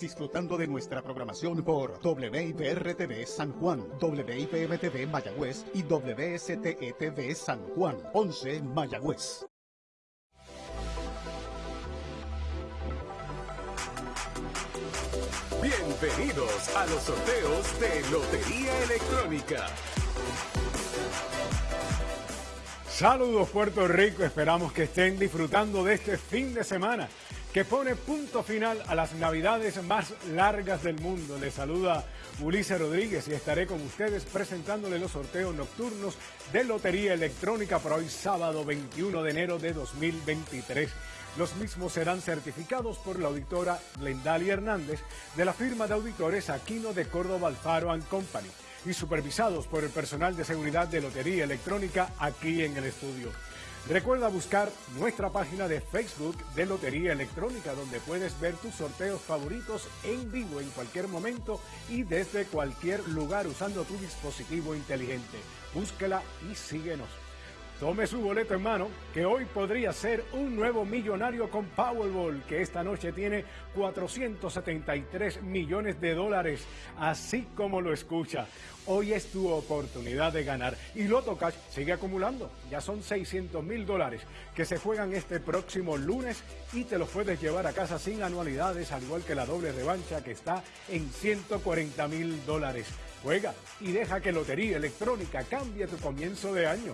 Disfrutando de nuestra programación por WIPR-TV San Juan, WIPM-TV Mayagüez y WSTE-TV San Juan, 11 Mayagüez. Bienvenidos a los sorteos de Lotería Electrónica. Saludos Puerto Rico, esperamos que estén disfrutando de este fin de semana que pone punto final a las navidades más largas del mundo. Les saluda Ulises Rodríguez y estaré con ustedes presentándole los sorteos nocturnos de Lotería Electrónica para hoy sábado 21 de enero de 2023. Los mismos serán certificados por la auditora Glendalia Hernández de la firma de auditores Aquino de Córdoba Alfaro Company y supervisados por el personal de seguridad de Lotería Electrónica aquí en el estudio. Recuerda buscar nuestra página de Facebook de Lotería Electrónica donde puedes ver tus sorteos favoritos en vivo en cualquier momento y desde cualquier lugar usando tu dispositivo inteligente. Búsquela y síguenos. Tome su boleto en mano, que hoy podría ser un nuevo millonario con Powerball, que esta noche tiene 473 millones de dólares, así como lo escucha. Hoy es tu oportunidad de ganar. Y Loto Cash sigue acumulando. Ya son 600 mil dólares que se juegan este próximo lunes y te los puedes llevar a casa sin anualidades, al igual que la doble revancha que está en 140 mil dólares. Juega y deja que Lotería Electrónica cambie tu comienzo de año.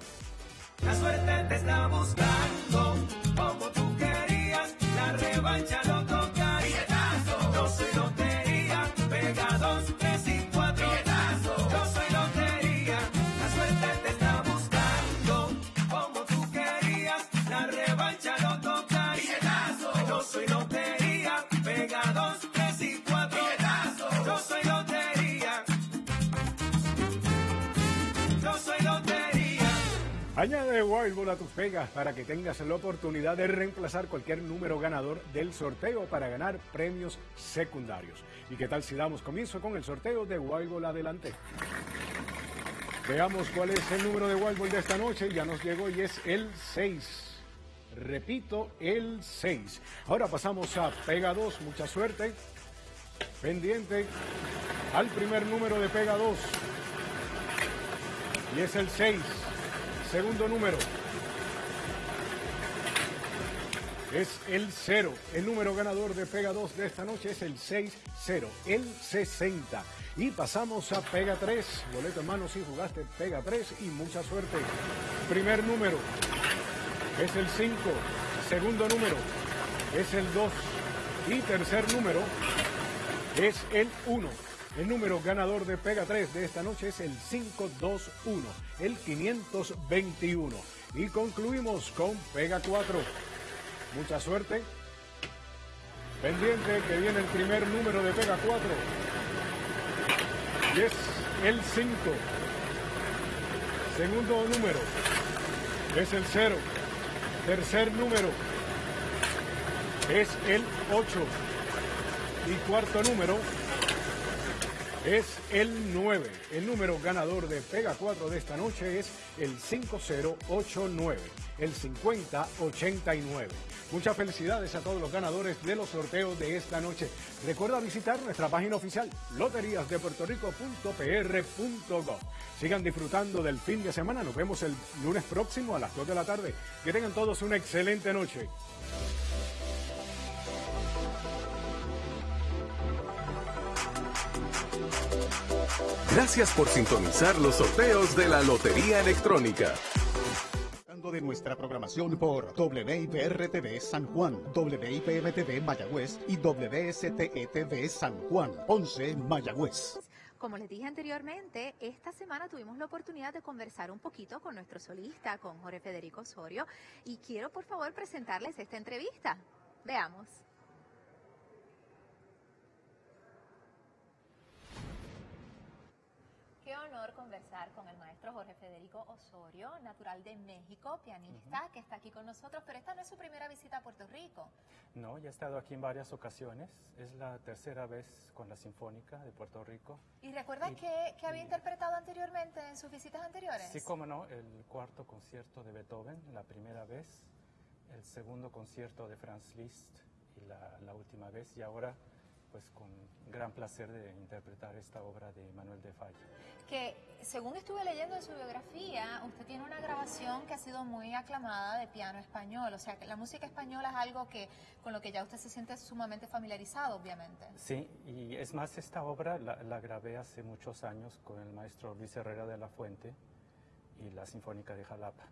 La suerte te está buscando, como tú querías, la revancha lo Añade Wildball a tus pegas para que tengas la oportunidad de reemplazar cualquier número ganador del sorteo para ganar premios secundarios. ¿Y qué tal si damos comienzo con el sorteo de Wildball adelante? Veamos cuál es el número de Wildball de esta noche. Ya nos llegó y es el 6. Repito, el 6. Ahora pasamos a Pega 2. Mucha suerte. Pendiente al primer número de Pega 2. Y es el 6. Segundo número. Es el 0. El número ganador de Pega 2 de esta noche es el 6-0, el 60. Y pasamos a Pega 3. Boleto en mano si jugaste Pega 3 y mucha suerte. Primer número es el 5. Segundo número es el 2. Y tercer número es el 1. El número ganador de Pega 3 de esta noche es el 521, el 521. Y concluimos con Pega 4. Mucha suerte. Pendiente que viene el primer número de Pega 4. Y es el 5. Segundo número es el 0. Tercer número es el 8. Y cuarto número es el 9. El número ganador de Pega 4 de esta noche es el 5089, el 5089. Muchas felicidades a todos los ganadores de los sorteos de esta noche. Recuerda visitar nuestra página oficial loteriasdepuertorico.pr.gov. Sigan disfrutando del fin de semana. Nos vemos el lunes próximo a las 2 de la tarde. Que tengan todos una excelente noche. Gracias por sintonizar los sorteos de la Lotería Electrónica. De nuestra programación por WIPR-TV San Juan, WIPM-TV Mayagüez y WSTE-TV San Juan, 11 Mayagüez. Como les dije anteriormente, esta semana tuvimos la oportunidad de conversar un poquito con nuestro solista, con Jorge Federico Osorio, y quiero por favor presentarles esta entrevista. Veamos. Qué honor conversar con el maestro Jorge Federico Osorio, natural de México, pianista, que está aquí con nosotros, pero esta no es su primera visita a Puerto Rico. No, ya he estado aquí en varias ocasiones. Es la tercera vez con la Sinfónica de Puerto Rico. ¿Y recuerda Y- que, que había interpretado anteriormente en sus visitas anteriores? Sí, como no, el cuarto concierto de Beethoven, la primera vez, el segundo concierto de Franz Liszt y la, la última vez, y ahora pues con gran placer de interpretar esta obra de Manuel de Falla. Que según estuve leyendo en su biografía, usted tiene una grabación que ha sido muy aclamada de piano español. O sea, que la música española es algo que con lo que ya usted se siente sumamente familiarizado, obviamente. Sí, y es más, esta obra la, la grabé hace muchos años con el maestro Luis Herrera de la Fuente y la Sinfónica de Jalapa.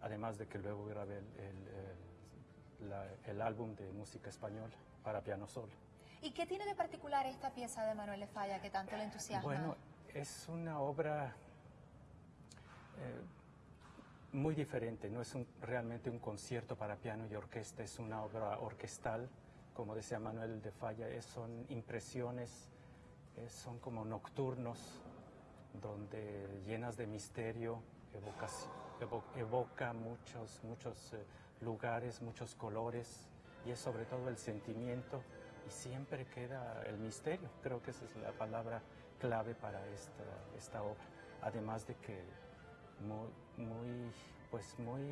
Además de que luego grabé el, el- el- la- el álbum de música española para piano solo. ¿Y qué tiene de particular esta pieza de Manuel Falla que tanto le entusiasma? Bueno, es una obra eh, muy diferente, no es un- realmente un concierto para piano y orquesta, es una obra orquestal, como decía Manuel de Falla, es- son impresiones, eh, son como nocturnos, donde llenas de misterio, evocaci- evo- evoca muchos, muchos eh, lugares, muchos colores, y es sobre todo el sentimiento, siempre queda el misterio, creo que esa es la palabra clave para esta, esta obra, además de que muy, muy, pues muy,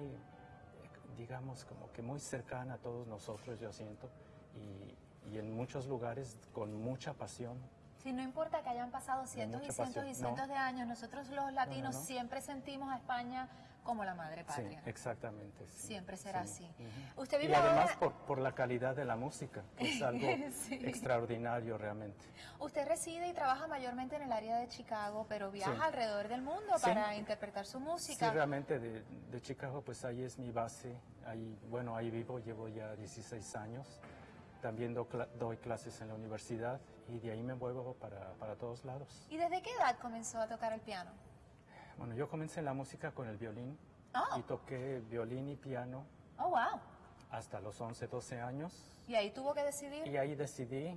digamos, como que muy cercana a todos nosotros, yo siento, y, y en muchos lugares con mucha pasión. Si no importa que hayan pasado cientos y cientos y cientos No. de años, nosotros los latinos no. siempre sentimos a España como la madre Sí, patria. exactamente. sí, Siempre será sí. así. Usted Y vive además ahora- por, por la calidad de la música, que es algo Sí. extraordinario realmente. Usted reside y trabaja mayormente en el área de Chicago, pero viaja Sí. alrededor del mundo Sí. para interpretar su Sí, música. realmente de, de Chicago, pues ahí es mi base. Ahí, bueno, ahí vivo, llevo ya 16 años. También do doy clases en la universidad y de ahí me muevo para, para todos lados. ¿Y desde qué edad comenzó a tocar el piano? Bueno, yo comencé en la música con el violín Oh. y toqué violín y piano Oh, wow. hasta los 11, 12 años. Y ahí tuvo que decidir. Y ahí decidí